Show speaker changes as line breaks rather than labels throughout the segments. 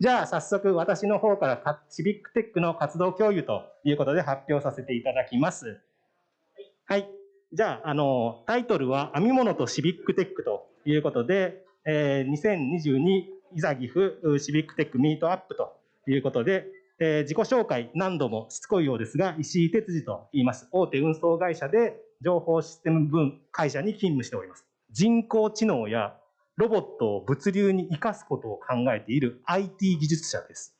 じゃあ早速私の方からシビックテックの活動共有ということで発表させていただきます。はい。じゃあ、あの、タイトルは編み物とシビックテックということで、えー、2022いざ岐阜シビックテックミートアップということで、えー、自己紹介何度もしつこいようですが、石井哲司と言います。大手運送会社で情報システム分会社に勤務しております。人工知能やロボットを物流に生かすことを考えている IT 技術者です。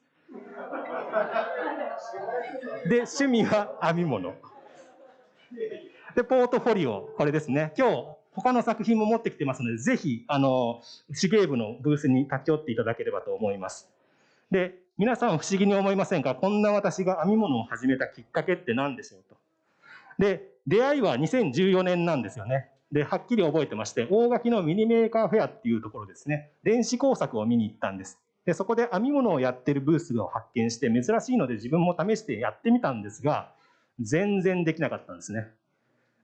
で、趣味は編み物。で、ポートフォリオ、これですね。今日、他の作品も持ってきてますので、ぜひ、あの、手芸部のブースに立ち寄っていただければと思います。で、皆さん不思議に思いませんか？こんな私が編み物を始めたきっかけって何でしょうと。で、出会いは2014年なんですよね。で、はっきり覚えてまして、大垣のミニメーカーフェアっていうところですね、電子工作を見に行ったんです。で、そこで編み物をやってるブースを発見して、珍しいので自分も試してやってみたんですが、全然できなかったんですね。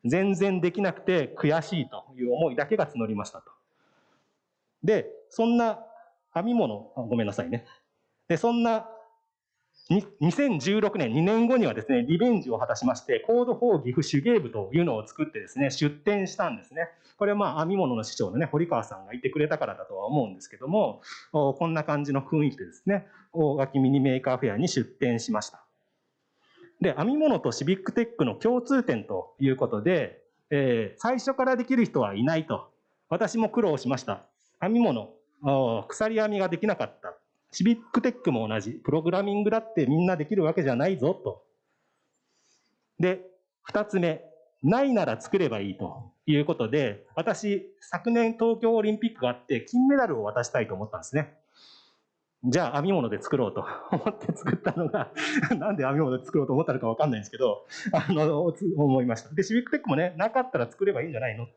全然できなくて悔しいという思いだけが募りましたと。で、そんな編み物、ごめんなさいね。で、そんな2016年、2年後にはですね、リベンジを果たしまして、コード4岐阜手芸部というのを作ってですね、出展したんですね。これはまあ編み物の師匠のね、堀川さんがいてくれたからだとは思うんですけども、こんな感じの雰囲気でですね、大垣ミニメーカーフェアに出展しました。で、編み物とシビックテックの共通点ということで、えー、最初からできる人はいないと。私も苦労しました。編み物、鎖編みができなかった。シビックテックも同じ。プログラミングだってみんなできるわけじゃないぞと。で、二つ目。ないなら作ればいいということで、私、昨年東京オリンピックがあって金メダルを渡したいと思ったんですね。じゃあ編み物で作ろうと 思って作ったのが なんで編み物で作ろうと思ったのかわかんないんですけど、あの、思いました。で、シビックテックもね、なかったら作ればいいんじゃないの？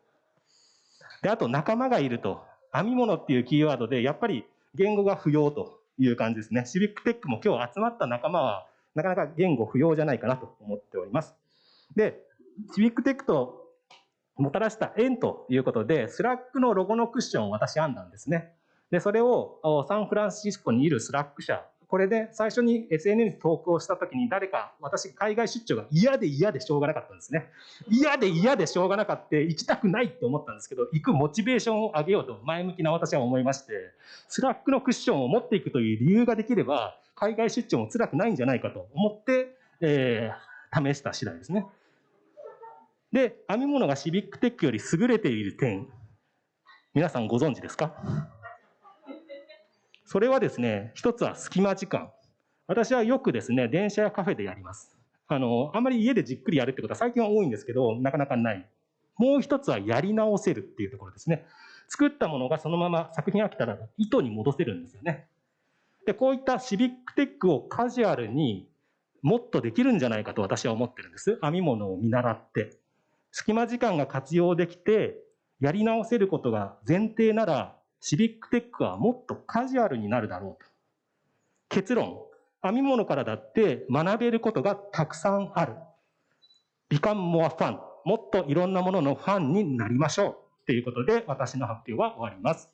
で、あと仲間がいると。編み物っていうキーワードで、やっぱり言語が不要という感じですね。シビックテックも今日集まった仲間は、なかなか言語不要じゃないかなと思っております。で、シビックテックともたらした縁ということで、スラックのロゴのクッションを私編んだんですね。で、それをサンフランシスコにいるスラック社、これで最初に SNS 投稿した時に誰か、私海外出張が嫌で嫌でしょうがなかったんですね。嫌で嫌でしょうがなかった、行きたくないって思ったんですけど、行くモチベーションを上げようと前向きな私は思いまして、スラックのクッションを持っていくという理由ができれば、海外出張も辛くないんじゃないかと思って、えー、試した次第ですね。で、編み物がシビックテックより優れている点、皆さんご存知ですか？それはですね、一つは隙間時間。私はよくですね、電車やカフェでやります。あの、あんまり家でじっくりやるってことは最近は多いんですけど、なかなかない。もう一つはやり直せるっていうところですね。作ったものがそのまま作品飽きたら糸に戻せるんですよね。で、こういったシビックテックをカジュアルにもっとできるんじゃないかと私は思ってるんです。編み物を見習って。隙間時間が活用できて、やり直せることが前提なら、シビックテックはもっとカジュアルになるだろうと。結論、編み物からだって学べることがたくさんある。become more fun。もっといろんなもののファンになりましょう。ということで私の発表は終わります。